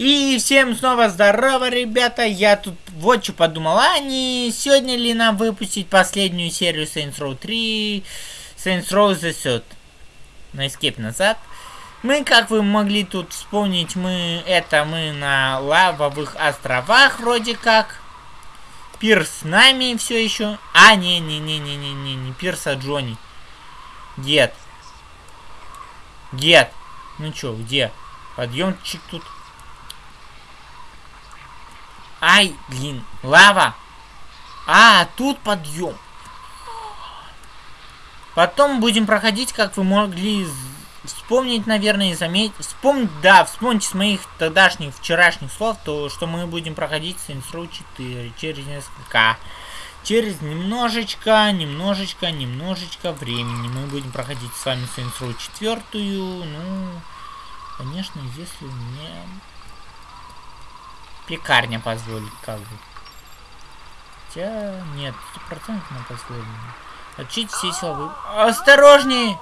И всем снова здорово, ребята. Я тут вот что подумал. А не сегодня ли нам выпустить последнюю серию Saints Row 3? Saints Row The Third. На Escape назад. Мы, как вы могли тут вспомнить, мы это мы на лавовых островах вроде как. Пирс с нами все еще. А, не-не-не-не-не-не, не Пирс, а Джонни. Дед. Дед. Ну чё, где? Подъемчик тут. Ай, блин, лава. А, тут подъем. Потом будем проходить, как вы могли вспомнить, наверное, и заметить. Вспомнить, да, вспомните с моих тогдашних, вчерашних слов, то, что мы будем проходить Saints Row 4 через несколько... Через немножечко, немножечко, немножечко времени мы будем проходить с вами Saints Row 4. Ну, конечно, если мне Пекарня позволит, как бы. Хотя, нет, стопроцентно позволено. Отчить все силовые... Осторожнее!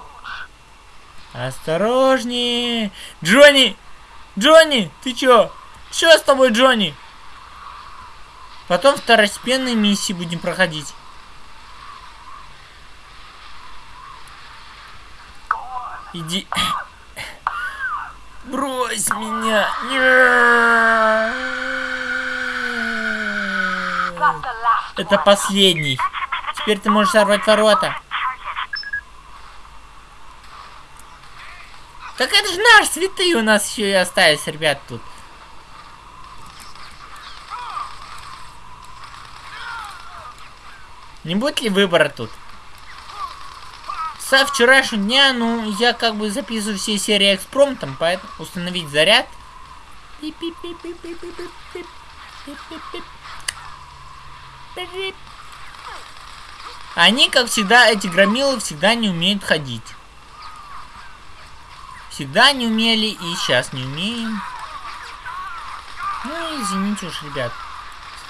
Осторожнее! Джонни! Джонни! Ты чё? Чё с тобой, Джонни? Потом второстепенные миссии будем проходить. Иди. Брось меня. Нет. Это последний. Теперь ты можешь сорвать ворота. Так это же наш святые у нас еще и остались, ребят, тут. Не будет ли выбора тут? Со вчерашнего дня, ну, я как бы записываю все серии экспромтом, поэтому установить заряд. Пип-пип-пип-пип-пип-пип. Они, как всегда, эти громилы всегда не умеют ходить. Всегда не умели и сейчас не умеем. Ну, извините уж, ребят.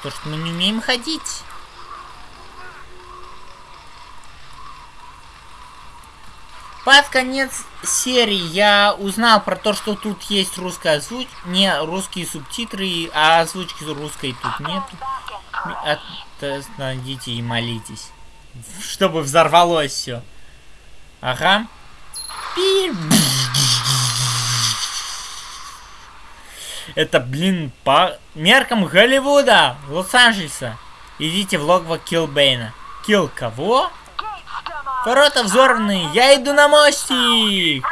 То, что мы не умеем ходить. Под конец серии я узнал про то, что тут есть русская озвучка, не русские субтитры, а озвучки русской тут нету. Остановите и молитесь. Чтобы взорвалось все. Ага. Это, блин, по меркам Голливуда, Лос-Анджелеса. Идите в логово Килбейна. Килл кого? Ворота взорваны, я иду на мостик.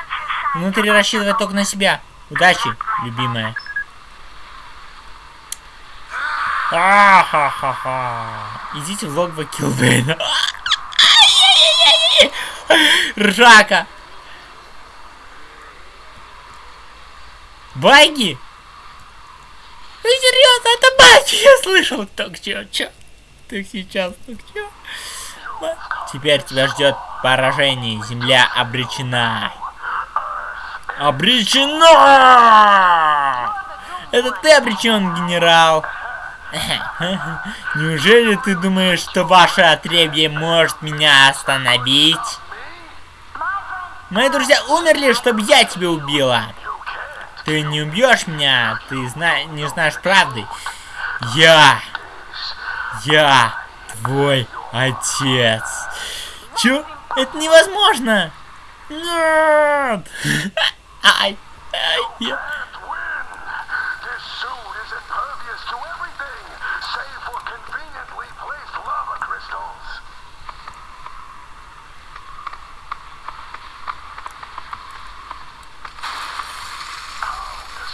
Внутри рассчитывай только на себя. Удачи, любимая. А-ха-ха-ха. Идите в логово Килбейна. Ржака. Баги? Ты серьезно? Это баги? Я слышал. Так, чё, чё? Так сейчас, так чё? Теперь тебя ждет поражение. Земля обречена. Обречена! Это ты обречен, генерал. Неужели ты думаешь, что ваше отребье может меня остановить? Мои друзья умерли, чтобы я тебя убила. Ты не убьешь меня, ты зна не знаешь правды. Я, я твой отец. Чё? Это невозможно. Нет. Ай, ай, я...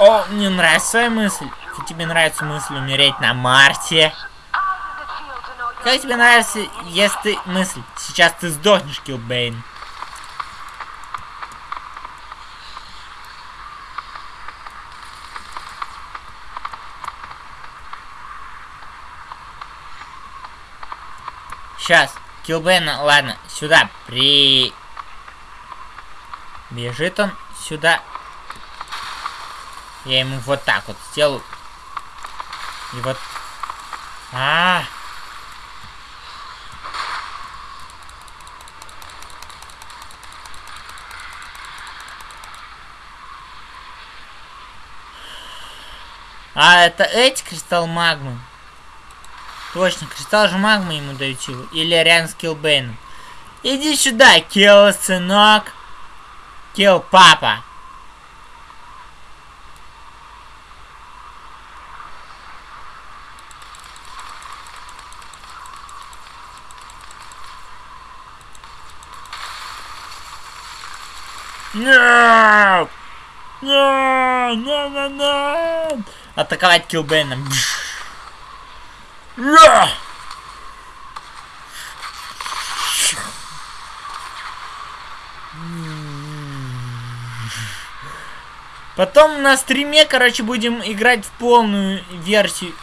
О, мне нравится мысль. Тебе нравится мысль умереть на Марсе? Как тебе нравится, если ты мысль? Сейчас ты сдохнешь, Килбейн. Сейчас, Килбейна, ладно, сюда, при... Бежит он сюда. Я ему вот так вот сделаю. И вот... А, -а, а А, это эти кристалл магмы. Точно, кристалл же магмы ему дают силу. Или рядом с Киллбейном. Иди сюда, Килл, сынок. Килл, папа. Нет! Нет! Нет! Нет! Нет! Атаковать Килбейном. Потом на стриме, короче, будем играть в полную версию.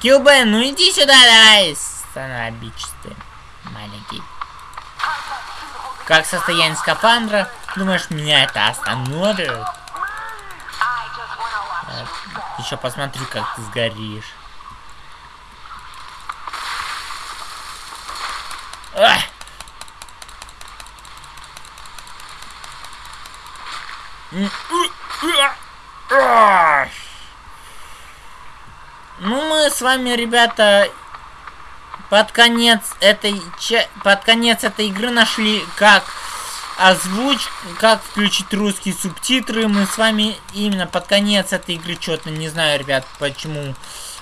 Килбен, ну иди сюда, давай, станобичный маленький. Как состояние скафандра? Думаешь, меня это остановит? Еще посмотрю, как ты сгоришь. Ах! Ну, мы с вами, ребята, под конец этой под конец этой игры нашли, как озвуч, как включить русские субтитры. Мы с вами именно под конец этой игры, что-то не знаю, ребят, почему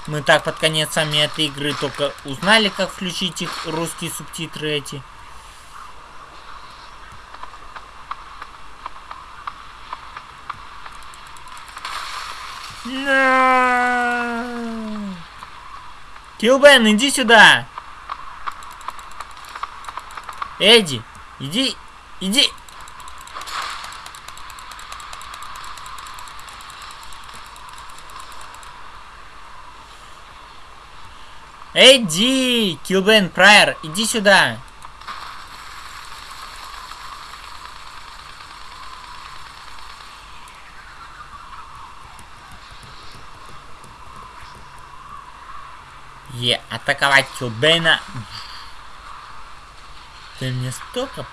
мы так под конец сами этой игры только узнали, как включить их русские субтитры эти. Килбен, иди сюда! Эдди, иди Иди! Эдди! Килбен Прайер, иди сюда! Е, атаковать Килбена. Ты мне столько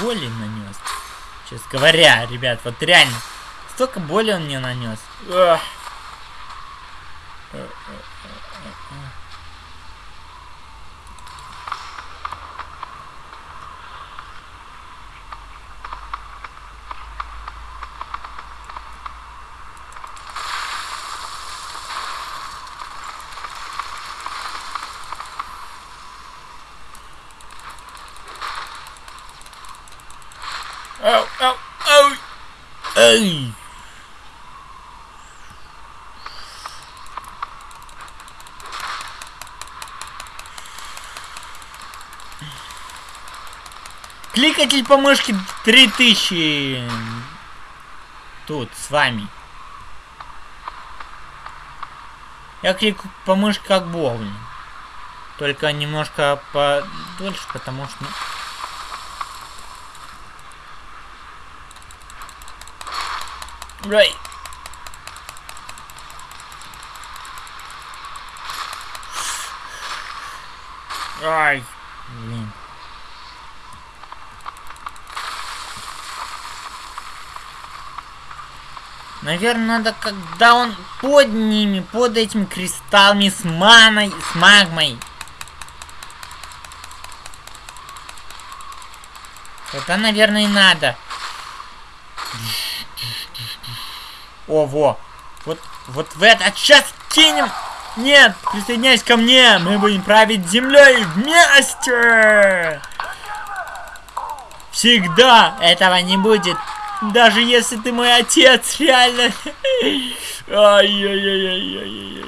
боли нанес. Сейчас говоря, ребят, вот реально, столько боли он мне нанес. Ugh. Эй! Кликатель по мышке 3000. Тут, с вами. Я кликаю по мышке как боулинг. Только немножко подольше, потому что... Right. Ай, блин. Наверное, надо, когда он под ними, под этими кристаллами с маной, с магмой. Это, наверное, и надо. О, во. Вот, вот в этот сейчас кинем. Нет, присоединяйся ко мне. Мы будем править землей вместе. Всегда этого не будет. Даже если ты мой отец, реально. Ай-яй-яй-яй-яй-яй.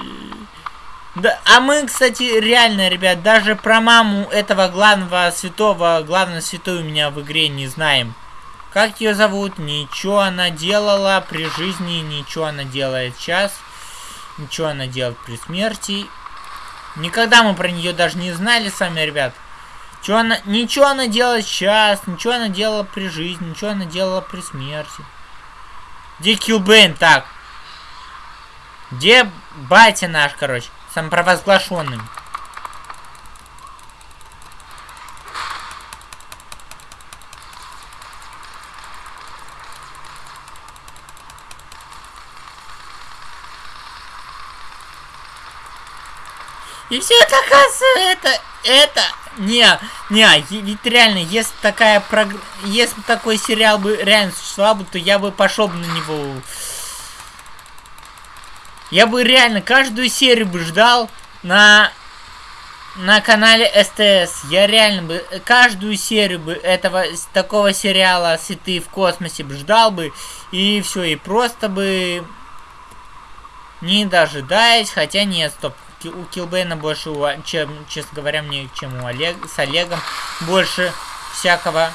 Да, а мы, кстати, реально, ребят, даже про маму этого главного святого, главного святой у меня в игре не знаем. Как ее зовут? Ничего она делала при жизни, ничего она делает сейчас. Ничего она делает при смерти. Никогда мы про нее даже не знали сами, ребят. Чего она, ничего она делает сейчас, ничего она делала при жизни, ничего она делала при смерти. Где Килбейн? Так. Где батя наш, короче, самопровозглашенный? И все это, оказывается, это, это, не, не, ведь реально, если такая прог... если такой сериал бы реально существовал бы, то я бы пошел бы на него. Я бы реально каждую серию бы ждал на на канале СТС. Я реально бы каждую серию бы этого такого сериала "Святые в космосе" бы ждал бы и все, и просто бы не дожидаясь, хотя нет, стоп, у Килбейна больше, чем, честно говоря, мне, чем у Олег, с Олегом, больше всякого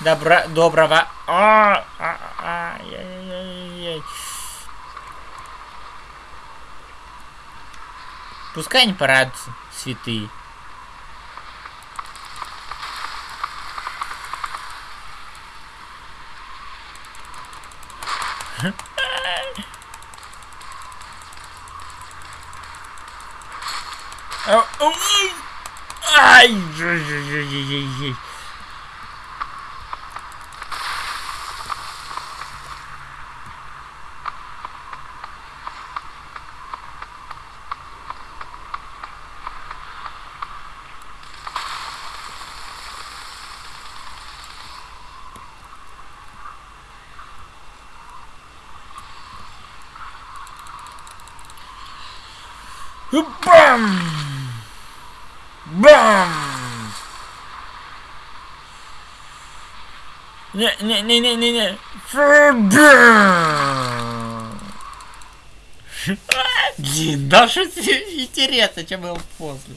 добра, доброго. А, а, а, яй, яй, яй. Пускай они порадуются, святые. Oh, oh, oh. Ay. BAM! Бам! Не-не-не-не-не-не. Блин, даже интересно, чем был после.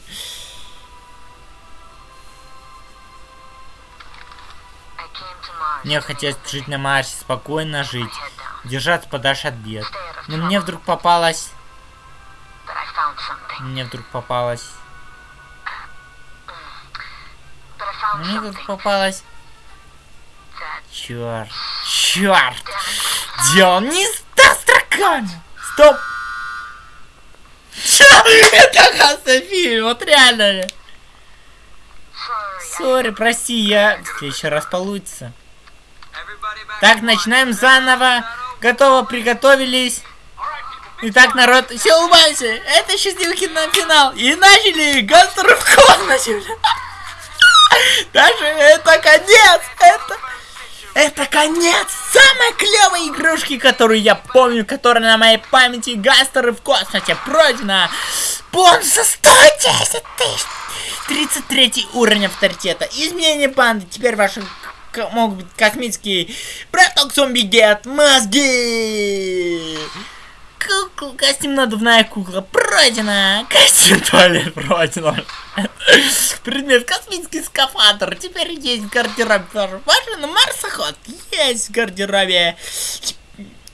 Мне хотелось жить на Марсе, спокойно жить, держаться подальше от бед. Но мне вдруг попалось... Мне вдруг попалось... Мне тут попалась... Черт. Черт. Дело не с строками. Стоп. Это оказывается фильм. Вот реально. Сори, прости, я следующий раз получится. Так, начинаем заново. Готово, приготовились. Итак, народ, все улыбайся. Это счастливый финал. И начали гангстеры в космосе. Даже это конец! Это... Это конец самой клевой игрушки, которую я помню, которая на моей памяти Гастеры в космосе пройдена. Бонуса 110 тысяч. 33 уровень авторитета. Изменение банды. Теперь ваши могут быть космические браток зомби гет мозги. Кукла, костюм надувная кукла пройдена. Костюм туалет пройдено. Предмет космический скафандр. Теперь есть в гардеробе. Машина марсоход есть в гардеробе.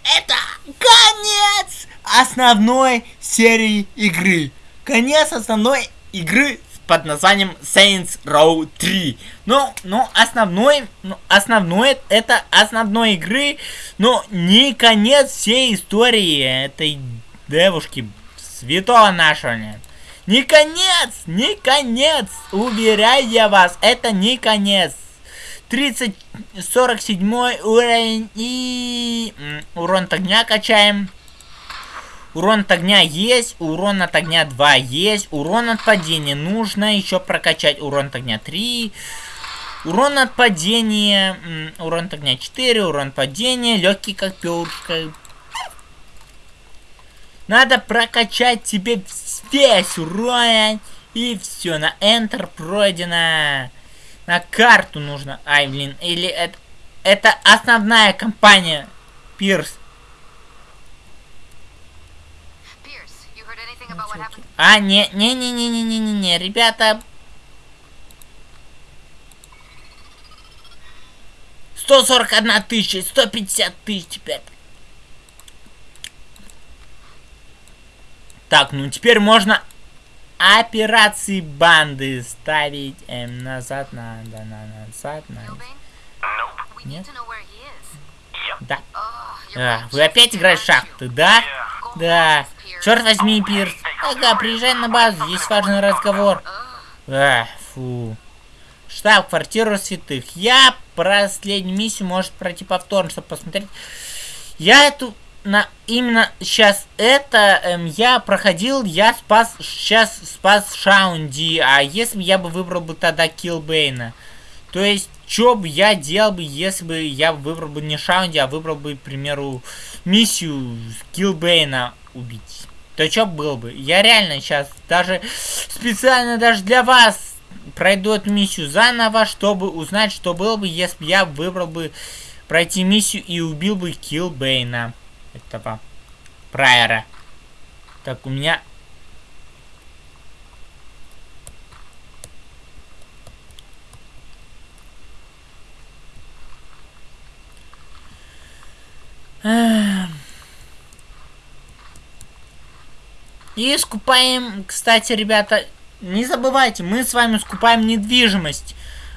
Это конец основной серии игры. Конец основной игры под названием Saints Row 3. Ну, ну, основной, ну, основной, это основной игры, но не конец всей истории этой девушки, святого нашего нет. Не конец, не конец, уверяю я вас, это не конец. 30, 47 уровень и урон огня качаем. Урон от огня есть, урон от огня 2 есть, урон от падения нужно еще прокачать. Урон от огня 3, урон от падения, урон от огня 4, урон падения, легкий как перышко. Надо прокачать тебе весь урон. И все, на Enter пройдено. На карту нужно. Ай, блин, или это... Это основная компания Пирс. А, не, не, не, не, не, не, не, не, ребята. Сто сорок одна тысяча, сто пятьдесят тысяч теперь. Так, ну теперь можно операции банды ставить эм, назад, надо, на, назад, на. Нет? Да. а, вы опять играете в шахты, да? Да. Черт возьми, Пирс. Ага, приезжай на базу, есть важный разговор. А, фу. Штаб-квартиру святых. Я последнюю миссию может пройти повторно, чтобы посмотреть. Я эту на именно сейчас это эм, я проходил, я спас сейчас спас Шаунди, а если бы я бы выбрал бы тогда Килбейна, то есть что бы я делал бы, если бы я выбрал бы не Шаунди, а выбрал бы, к примеру, миссию Килбейна убить, то что было бы? Я реально сейчас даже специально даже для вас пройду эту миссию заново, чтобы узнать, что было бы, если бы я выбрал бы пройти миссию и убил бы Килбейна этого прайера. Так, у меня... И скупаем, кстати, ребята, не забывайте, мы с вами скупаем недвижимость.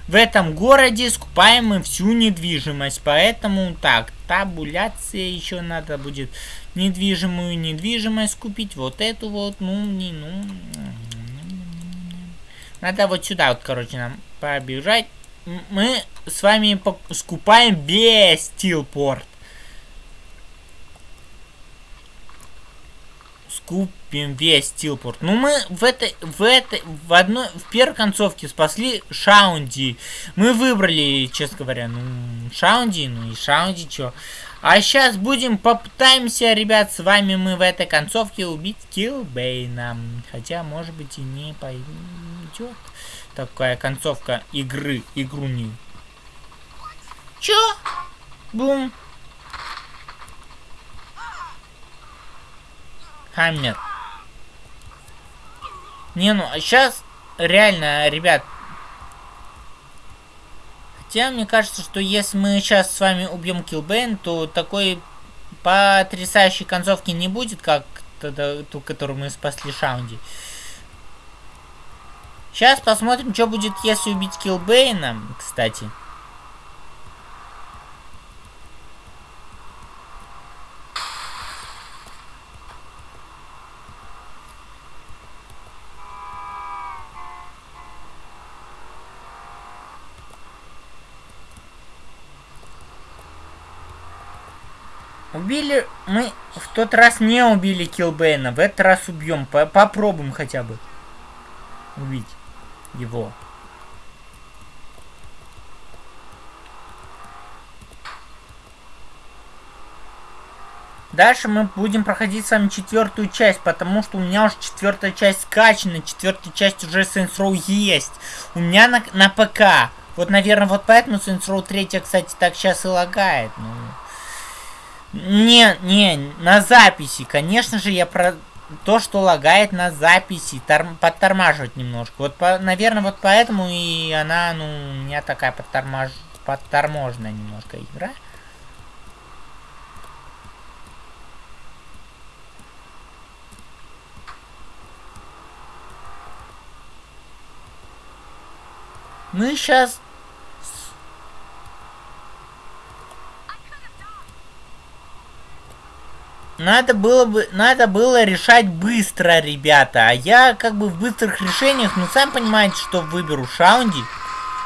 В этом городе скупаем мы всю недвижимость, поэтому так, табуляция еще надо будет недвижимую недвижимость купить, вот эту вот, ну, не, ну, надо вот сюда вот, короче, нам побежать. Мы с вами скупаем весь стилпорт. Скупим весь стилпорт. Ну, мы в этой, в этой, в одной, в первой концовке спасли Шаунди. Мы выбрали, честно говоря, ну, Шаунди, ну и Шаунди, чё. А сейчас будем, попытаемся, ребят, с вами мы в этой концовке убить Килбейна. Хотя, может быть, и не пойдет такая концовка игры, игру не. Чё? Бум. Хаммер. Не, ну, а сейчас реально, ребят. Хотя, мне кажется, что если мы сейчас с вами убьем Килбейн, то такой потрясающей концовки не будет, как ту, которую мы спасли Шаунди. Сейчас посмотрим, что будет, если убить Килбейна, кстати. Убили мы в тот раз не убили Килбейна, в этот раз убьем. По попробуем хотя бы убить его. Дальше мы будем проходить с вами четвертую часть, потому что у меня уже четвертая часть скачана, четвертая часть уже Saints Row есть. У меня на, на ПК. Вот, наверное, вот поэтому Saints Row 3, кстати, так сейчас и лагает. Ну... Не, не, на записи. Конечно же, я про то, что лагает на записи, торм подтормаживать немножко. Вот, по, наверное, вот поэтому и она, ну, у меня такая подтормаж... подторможенная немножко игра. Мы сейчас Надо было бы, надо было решать быстро, ребята. А я как бы в быстрых решениях, ну, сами понимаете, что выберу Шаунди.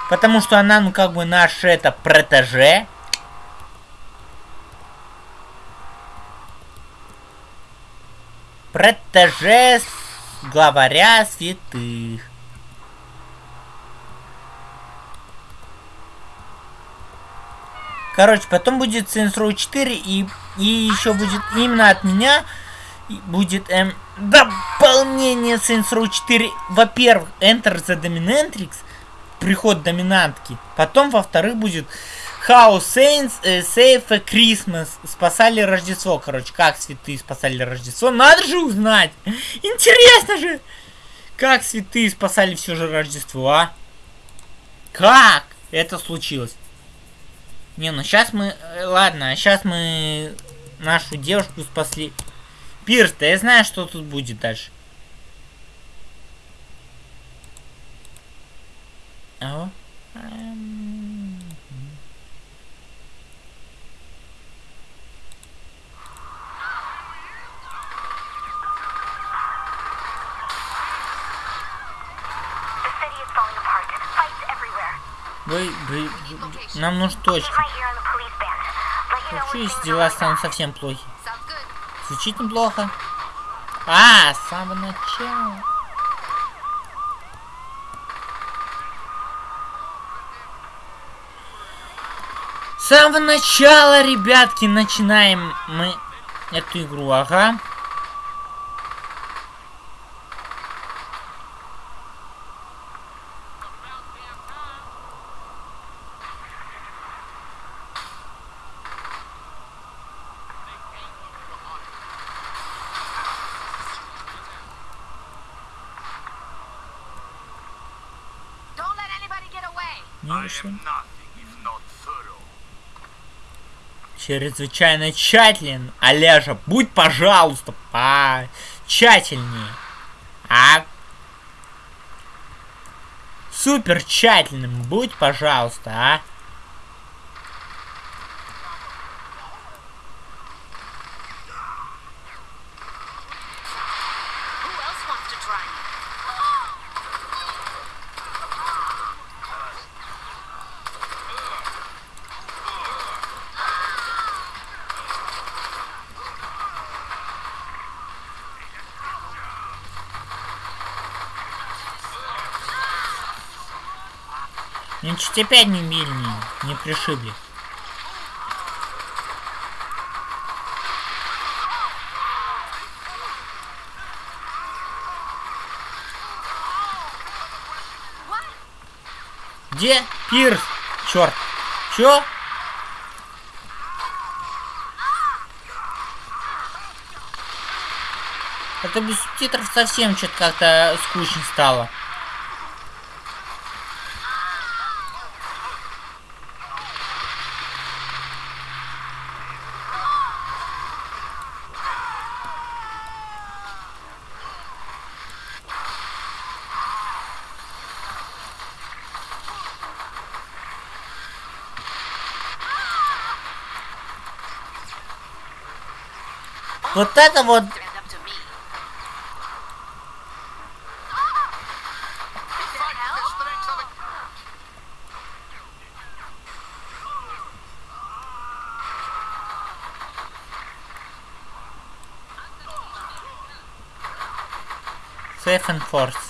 Потому что она, ну, как бы наш, это, протеже. Протеже главаря святых. Короче, потом будет Saints Row 4 и, и еще будет именно от меня будет эм, дополнение Saints Row 4. Во-первых, Enter the Dominatrix, приход доминантки. Потом, во-вторых, будет House Saints, э, Save a Christmas. Спасали Рождество, короче. Как святые спасали Рождество? Надо же узнать. Интересно же. Как святые спасали все же Рождество, а? Как это случилось? Не, ну сейчас мы... Э, ладно, сейчас мы нашу девушку спасли. Пирс, да я знаю, что тут будет дальше. О. Хочу, when если things дела станут совсем плохи. Звучит неплохо. А, с самого начала. С самого начала, ребятки, начинаем мы эту игру, ага. Thorough. Чрезвычайно тщателен. Олежа, будь, пожалуйста, по тщательнее. А? Супер тщательным будь, пожалуйста, а? Чуть опять не убили, не, пришибли. Где? Пирс! Черт! Чё? Это без субтитров совсем что-то как-то скучно стало. Вот это вот. Safe and Force.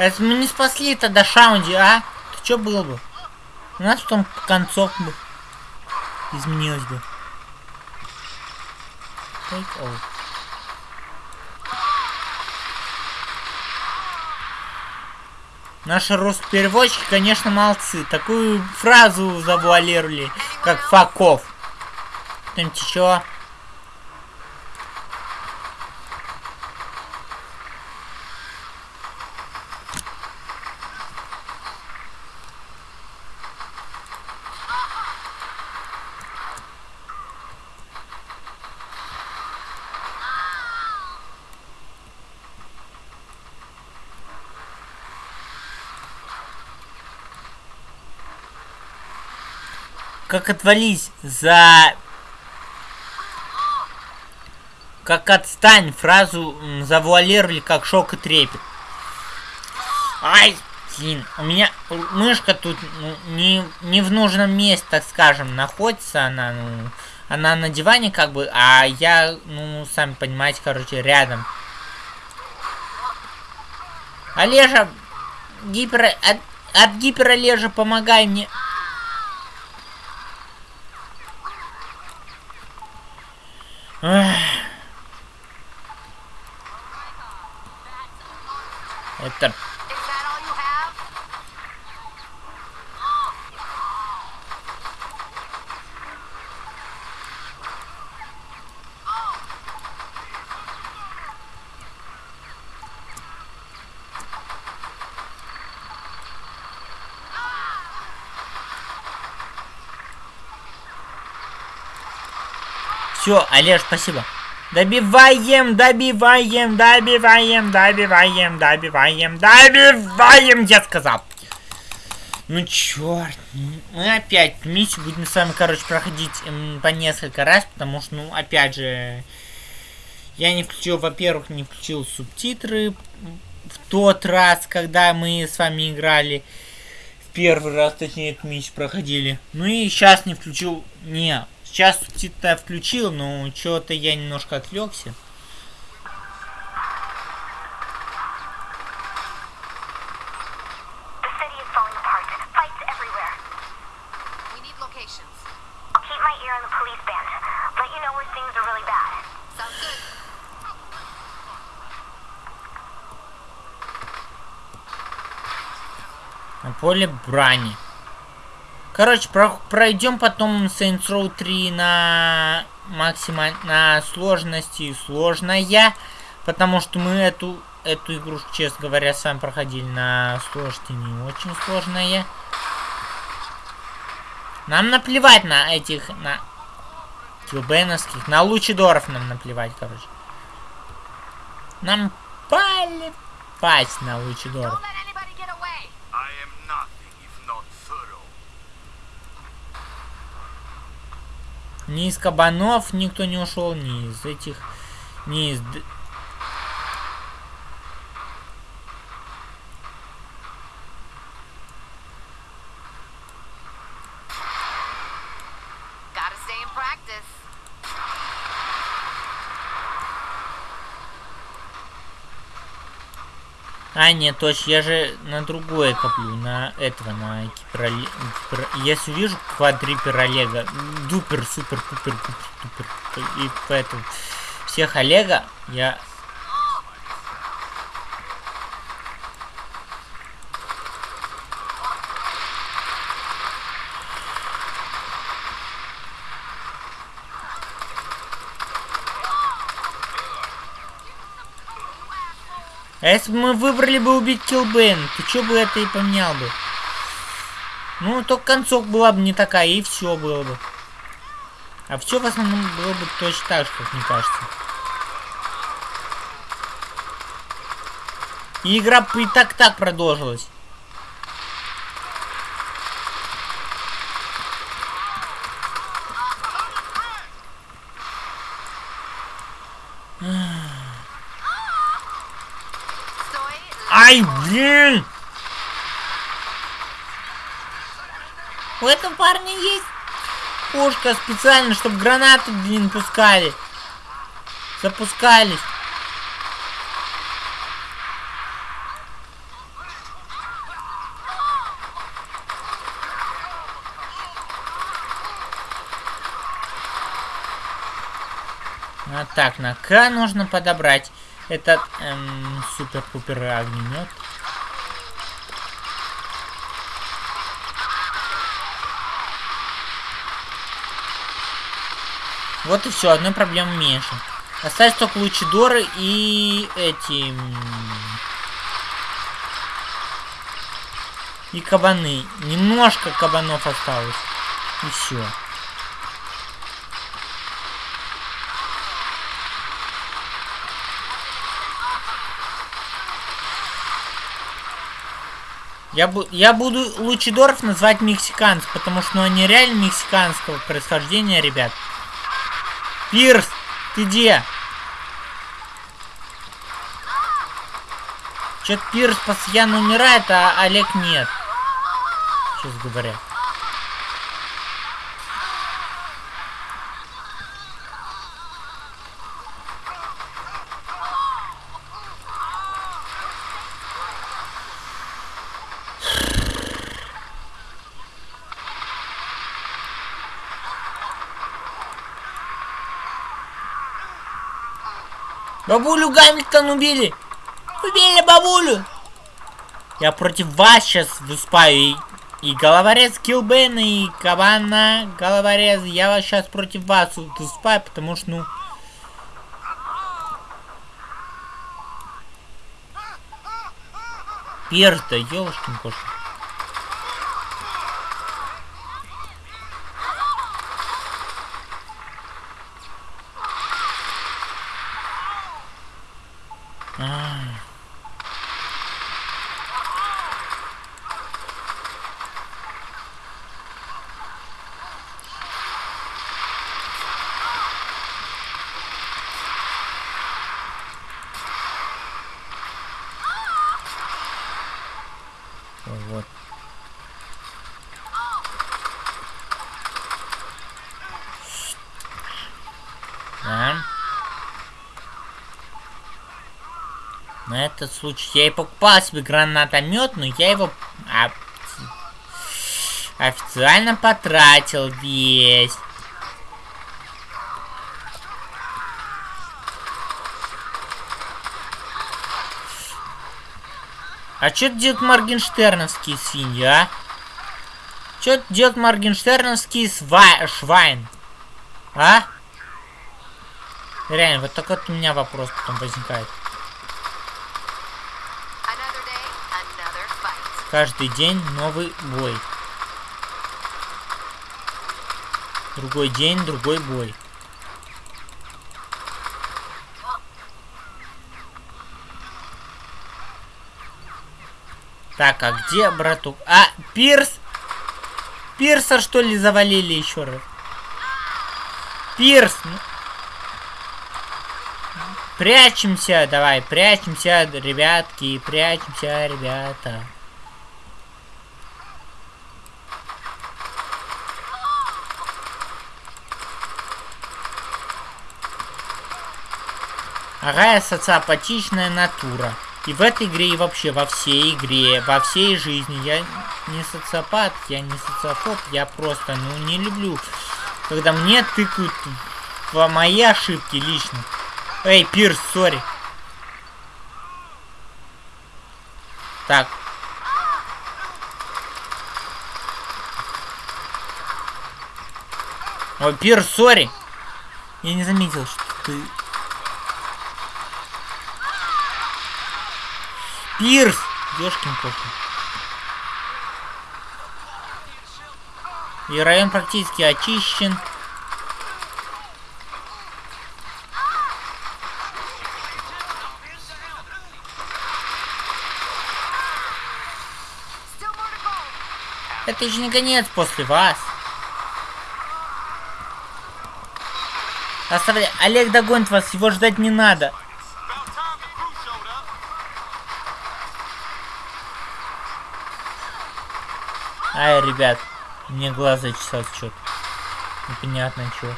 Это мы не спасли тогда Шаунди, а? То что было бы? У нас потом концовка бы изменилось бы. Take all. Наши руспереводчики, конечно, молодцы. Такую фразу завуалировали, как факов. Там чё? Как отвались за... Как отстань, фразу завуалировали как шок и трепет. Ай, блин, у меня мышка тут ну, не, не в нужном месте, так скажем, находится она, ну, она на диване как бы, а я, ну, сами понимаете, короче, рядом. Олежа, гипер... От, от гиперолежа помогай мне. Эх. Это... Все, Олеж, спасибо. Добиваем, добиваем, добиваем, добиваем, добиваем, добиваем, я сказал. Ну черт, мы опять миссию будем с вами, короче, проходить м, по несколько раз, потому что, ну, опять же, я не включил, во-первых, не включил субтитры в тот раз, когда мы с вами играли. В первый раз, точнее, эту миссию проходили. Ну и сейчас не включил, не, Сейчас субтитры включил, но что-то я немножко отвлекся. Поле брани. Короче, про пройдем потом Saints Row 3 на максималь... на сложности сложная. Потому что мы эту, эту игрушку, честно говоря, сами проходили на сложности не очень сложная. Нам наплевать на этих, на килбеновских, на лучидоров нам наплевать, короче. Нам плевать на лучидоров. Ни из кабанов никто не ушел, ни из этих, ни из... А, нет, точно, я же на другое коплю, на этого, на гипероле... гипер- Если увижу квадрипер Олега, дупер, супер, пупер, пупер, тупер, и поэтому всех Олега я... А если бы мы выбрали бы убить Килбен, то что бы это и поменял бы? Ну, только концов была бы не такая, и все было бы. А все в основном было бы точно так же, как мне кажется. И игра бы и так-так продолжилась. Sтой. Блин! У этого парня есть пушка специально, чтобы гранаты, блин, пускали. Запускались. А так, на К нужно подобрать этот эм, супер-пупер огнемет. Вот и все, одной проблемы меньше. Остались только лучидоры и эти... И кабаны. Немножко кабанов осталось. И все. Я, бу я буду лучидоров называть мексиканцев, потому что ну, они реально мексиканского происхождения, ребят. Пирс, ты где? Чё-то Пирс постоянно умирает, а Олег нет. Сейчас говоря. Бабулю Гамильтон убили! Убили бабулю! Я против вас сейчас выступаю. И, и головорез Килбена, и Кабана головорез. Я вас сейчас против вас выступаю, потому что, ну... Пир-то, ёлочкин кошка. А. Ой, Вот. Да. На этот случай я и покупал себе гранатомет, но я его офи- официально потратил весь. А что делают моргенштерновские свиньи, а? Что делают моргенштерновские сва швайн? А? Реально, вот такой вот у меня вопрос потом возникает. Another day, another fight. Каждый день новый бой. Другой день, другой бой. Так, а где братук? А, Пирс! Пирса, что ли, завалили еще раз? Пирс! ну. Прячемся, давай, прячемся, ребятки, прячемся, ребята. Ага, я социопатичная натура. И в этой игре, и вообще во всей игре, во всей жизни. Я не социопат, я не социофоб, я просто, ну, не люблю, когда мне тыкают в мои ошибки лично. Эй, Пирс, сори. Так. Ой, Пирс, сори. Я не заметил, что ты... Пирс! Ёшкин кошкин. И район практически очищен. Это еще не конец после вас. Оставляй. Олег догонит вас, его ждать не надо. Ай, ребят, мне глаз зачесал что-то. Непонятно что.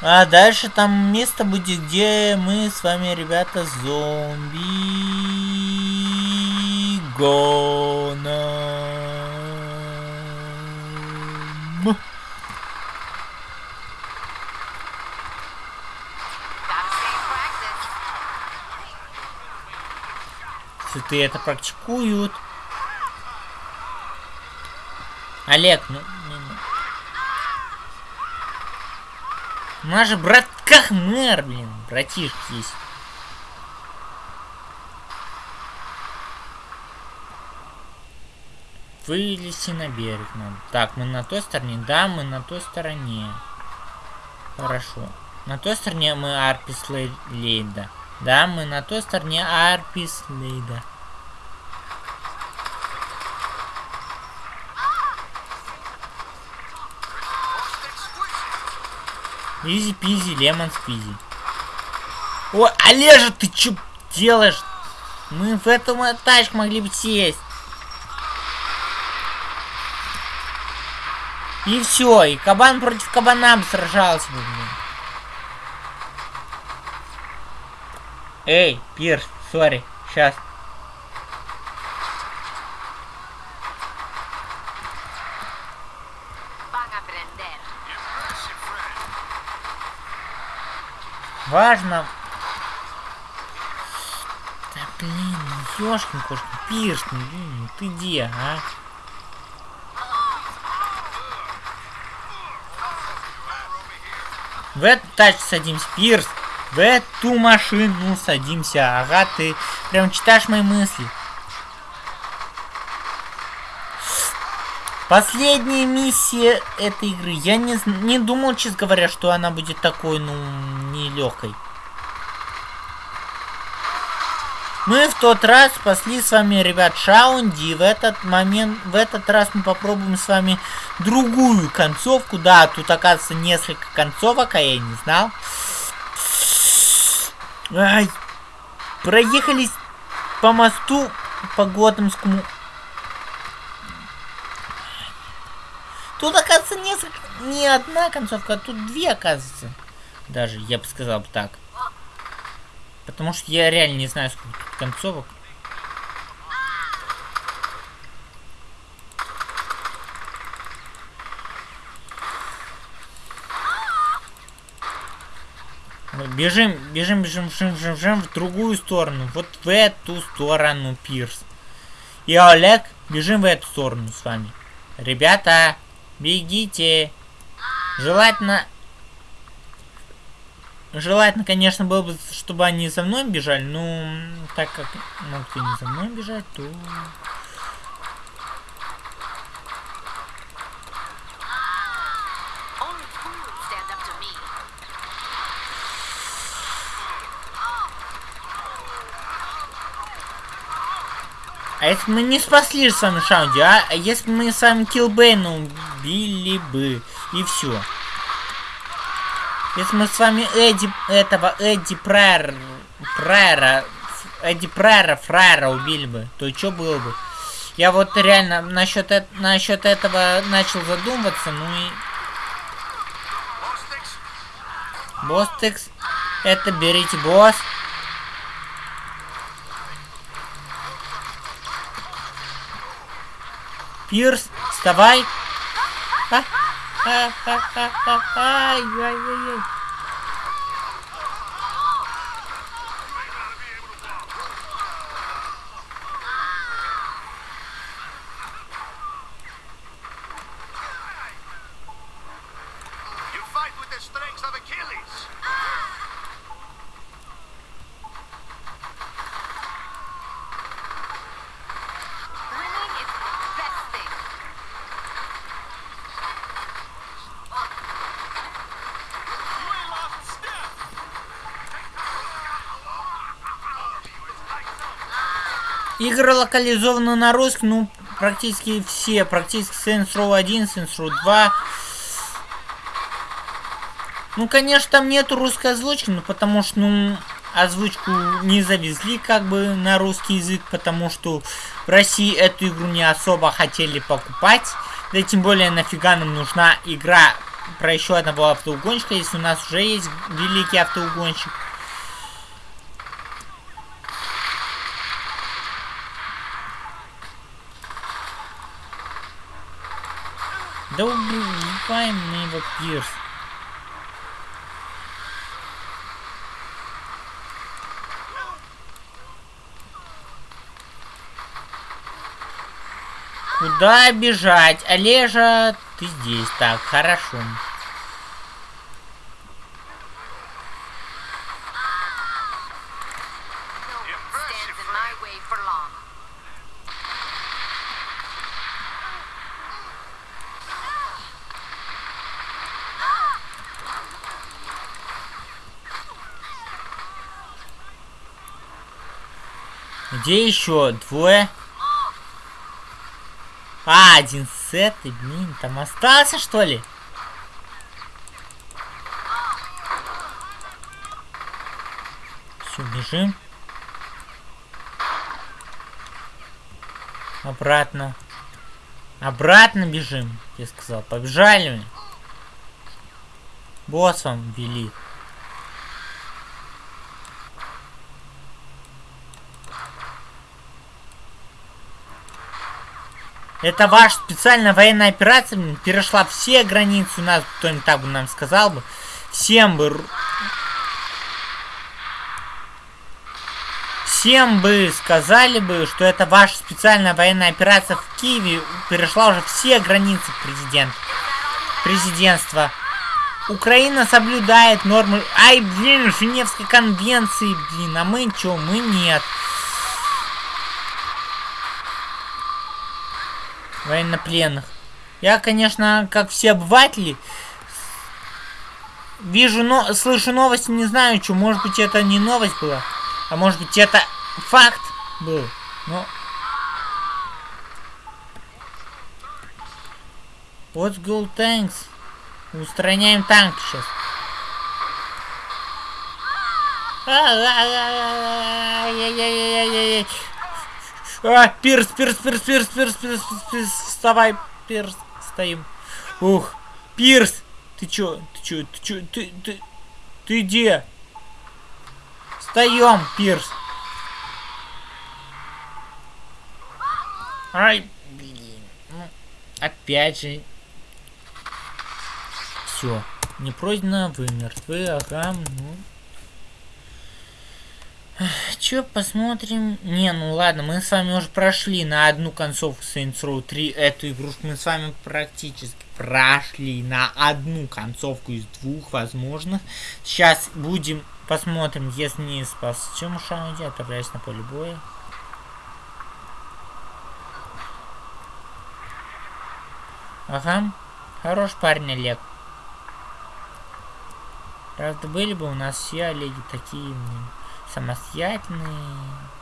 А дальше там место будет, где мы с вами, ребята, зомби гоном. Пилоты это практикуют. Олег, ну... У нас же брат как мэр, блин, братишка есть. Вылезти на берег надо. Так, мы на той стороне? Да, мы на той стороне. Хорошо. На той стороне мы Арпис Лей- Лейда. Да, мы на той стороне Арпис Лейда. Изи пизи, лемон спизи. Ой, Олежа, ты чё делаешь? Мы в эту тачку могли бы сесть. И все, и кабан против кабана бы сражался бы, блин. Эй, Пирс, сори, сейчас. Важно. Да блин, ну ёшкин кошкин, Пирс, ну, блин, ты где, а? В эту тачку садимся, Пирс. В эту машину садимся. Ага, ты прям читаешь мои мысли. Последняя миссия этой игры. Я не, не думал, честно говоря, что она будет такой, ну, нелегкой. Мы в тот раз спасли с вами, ребят, Шаунди. В этот момент, в этот раз мы попробуем с вами другую концовку. Да, тут оказывается несколько концовок, а я не знал. Ай, проехались по мосту по Готэмскому. Тут, оказывается, несколько... Не одна концовка, а тут две, оказывается. Даже, я бы сказал так. Потому что я реально не знаю, сколько тут концовок. Бежим, бежим, бежим, бежим, бежим, бежим в другую сторону. Вот в эту сторону, Пирс. И Олег, бежим в эту сторону с вами. Ребята, бегите. Желательно... Желательно, конечно, было бы, чтобы они за мной бежали, но так как могут и не за мной бежать, то... А если мы не спасли же с вами Шаунди, а? А если бы мы с вами Килбейна убили бы, и все. Если мы с вами Эдди, этого Эдди Прайер, Прайера, Эдди Прайера, Фрайера убили бы, то что было бы? Я вот реально насчет, эт- насчет этого начал задумываться, ну и... Бостекс, это берите босс. Пирс, вставай. А, а, а, а, а, ай, ай, ай, ай. Игры локализованы на русском, ну, практически все. Практически Saints Row 1, Saints Row 2. Ну, конечно, там нету русской озвучки, ну, потому что, ну, озвучку не завезли как бы на русский язык, потому что в России эту игру не особо хотели покупать. Да тем более нафига нам нужна игра про еще одного автоугонщика, если у нас уже есть великий автоугонщик. Да убиваем мы его пирс. Куда бежать? Олежа, ты здесь. Так, хорошо. Хорошо. Где еще? Двое? А, один с этой, блин, там остался, что ли? Все, бежим. Обратно. Обратно бежим, я сказал. Побежали мы. Босс вам велит. Это ваша специальная военная операция блин, перешла все границы у нас, кто-нибудь так бы нам сказал бы. Всем бы... Всем бы сказали бы, что это ваша специальная военная операция в Киеве перешла уже все границы президент, президентства. Украина соблюдает нормы... Ай, блин, Женевской конвенции, блин, а мы чё, мы нет. Военнопленных. Я, конечно, как все обыватели, вижу, но слышу новости, не знаю, что. Может быть, это не новость была, а может быть, это факт был. Но... What's go tanks? Устраняем танк сейчас. Ай-яй-яй-яй-яй-яй. А, пирс, пирс, пирс, пирс, пирс, пирс, пирс, вставай, пирс, стоим. Ух, пирс, ты чё, ты чё, ты чё, ты, ты, ты где? Встаем, пирс. Ай, блин, ну, опять же. Все, не пройдено, вы мертвы, ага, ну. Че, посмотрим? Не, ну ладно, мы с вами уже прошли на одну концовку Saints Row 3 эту игрушку. Мы с вами практически прошли на одну концовку из двух возможных. Сейчас будем, посмотрим, если не спас. Чем Шауди, отправляюсь на поле боя. Ага, хорош парень Олег. Правда, были бы у нас все Олеги такие, блин самостоятельные.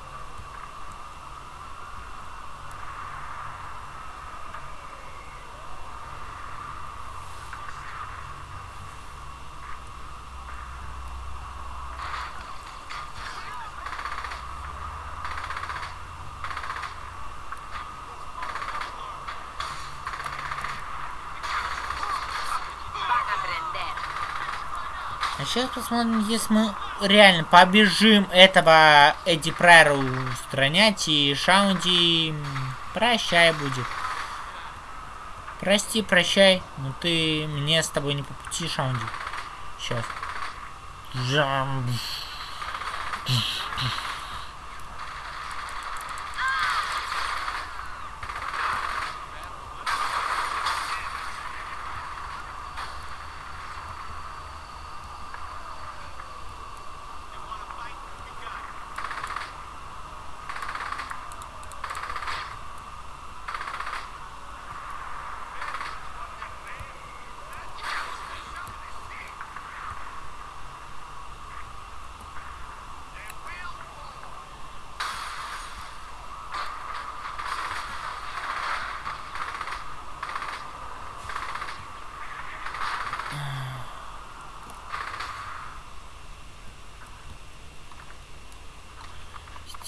Сейчас посмотрим, если мы реально побежим этого Эдди Прайера устранять, и Шаунди прощай будет. Прости, прощай, но ты мне с тобой не по пути, Шаунди. Сейчас. Жам.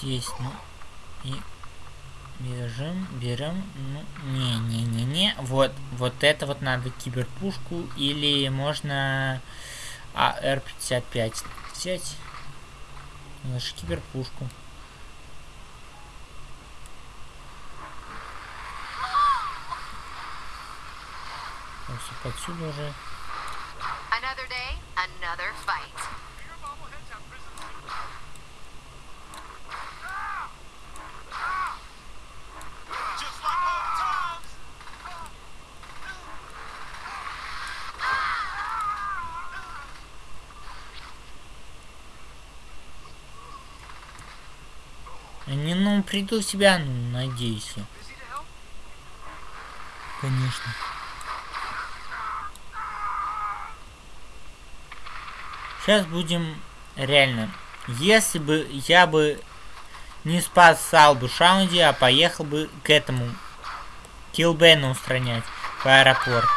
Здесь, ну, и бежим, берем, ну, не-не-не-не, вот, вот это вот надо киберпушку, или можно АР-55 взять, лучше киберпушку. Отсюда уже. Another day, another fight. Придут в себя, ну, надеюсь. Конечно. Сейчас будем реально. Если бы я бы не спасал бы Шаунди, а поехал бы к этому Килбена устранять в аэропорт.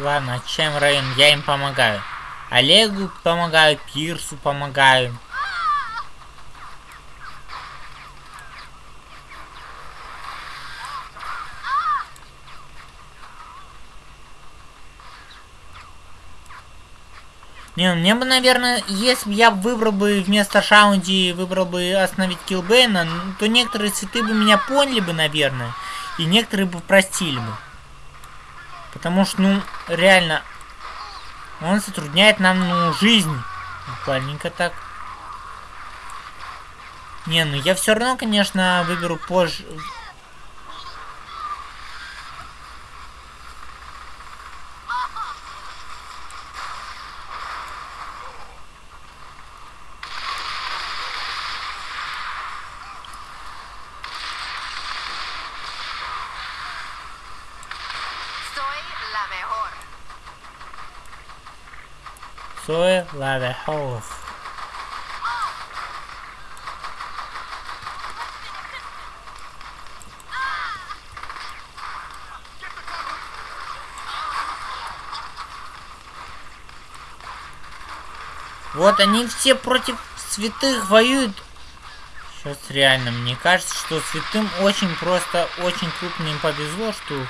Ладно, чем район? Я им помогаю. Олегу помогаю, Пирсу помогаю. Не, мне бы, наверное, если бы я выбрал бы вместо Шаунди, выбрал бы остановить Килбейна, ну, то некоторые цветы бы меня поняли бы, наверное, и некоторые бы простили бы. Потому что, ну, реально, он затрудняет нам, ну, жизнь. Буквальненько так. Не, ну я все равно, конечно, выберу позже. Soy la mejor. Вот они все против святых воюют. Сейчас реально, мне кажется, что святым очень просто, очень крупно им повезло, что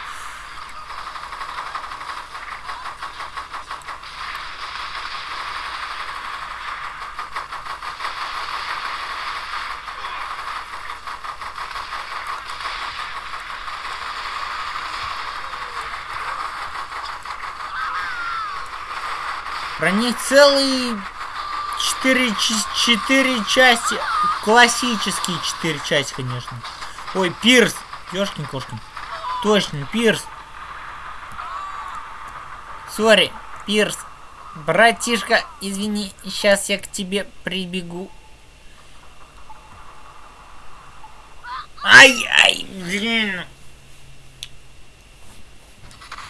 Целые четыре, ч- четыре части. Классические четыре части, конечно. Ой, Пирс. Ёшкин кошкин. Точно, Пирс. Сори, Пирс. Братишка, извини, сейчас я к тебе прибегу. Ай-ай, блин.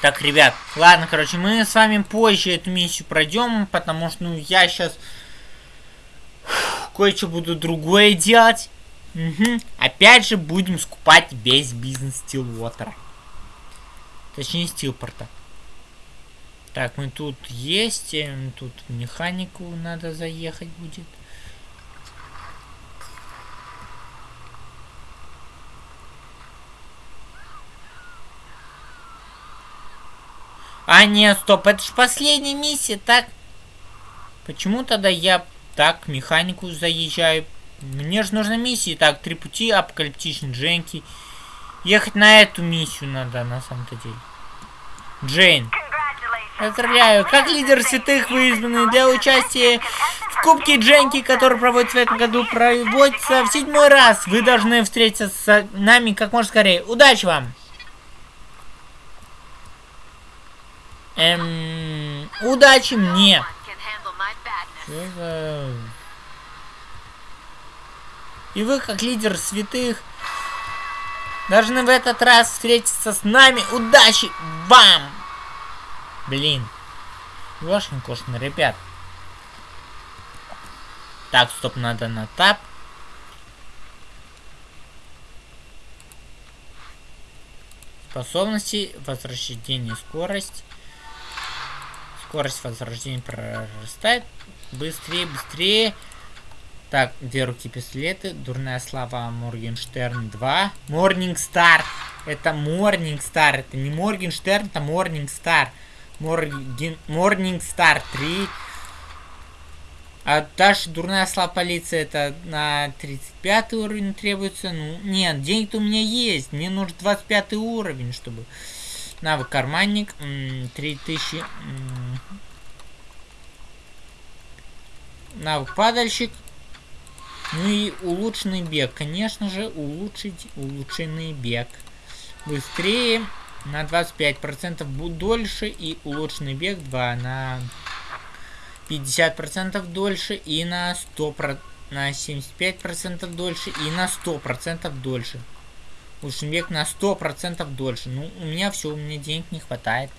Так, ребят, ладно, короче, мы с вами позже эту миссию пройдем, потому что, ну, я сейчас кое-что буду другое делать. Мгм. Опять же, будем скупать весь бизнес Стилвотера. Точнее, Стилпорта. Так, мы тут есть, эм, тут механику надо заехать будет. А, нет, стоп, это ж последняя миссия, так? Почему тогда я так механику заезжаю? Мне же нужна миссия. Так, три пути, апокалиптичный Дженки. Ехать на эту миссию надо, на самом-то деле. Джейн. Поздравляю, как лидер святых вы избраны для участия в Кубке Дженки, который проводится в этом году, проводится в седьмой раз. Вы должны встретиться с нами как можно скорее. Удачи вам! Эм, удачи мне! И вы, как лидер святых, должны в этот раз встретиться с нами. Удачи вам! Блин. Ёшкин кошкин, ребят. Так, стоп, надо на тап. Способности, возрождение, скорость. Скорость возрождения прорастает. Быстрее, быстрее. Так, две руки пистолеты. Дурная слава Моргенштерн 2. Морнингстар. Это Морнингстар. Это не Моргенштерн, это Морнингстар. Морген... Морнингстар 3. А дальше дурная слава полиция это на 35 уровень требуется. Ну, нет, денег-то у меня есть. Мне нужен 25 уровень, чтобы... Навык карманник. 3000. М Навык падальщик. Ну и улучшенный бег. Конечно же, улучшить улучшенный бег. Быстрее на 25% дольше и улучшенный бег 2 на 50% дольше и на 100%, на 75% дольше и на 100% дольше. Улучшенный бег на 100% дольше. Ну, у меня все, у меня денег не хватает.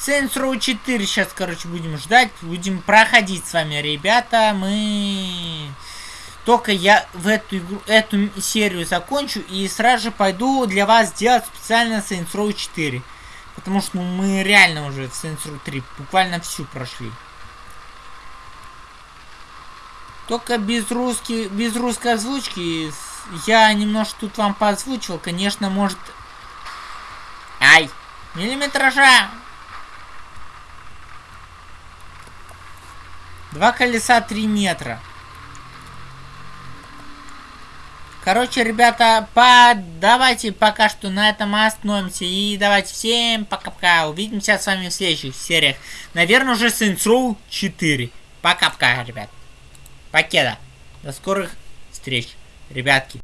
Saints Row 4 сейчас, короче, будем ждать. Будем проходить с вами, ребята. Мы... Только я в эту, игру, эту серию закончу и сразу же пойду для вас делать специально Saints Row 4. Потому что ну, мы реально уже в Saints Row 3 буквально всю прошли. Только без, русски, без русской озвучки я немножко тут вам поозвучивал. Конечно, может... Ай! Миллиметража! Два колеса 3 метра. Короче, ребята, по... давайте пока что на этом остановимся. И давайте всем пока-пока. Увидимся с вами в следующих сериях. Наверное, уже Saints Row 4. Пока-пока, ребят. Покеда. До скорых встреч, ребятки.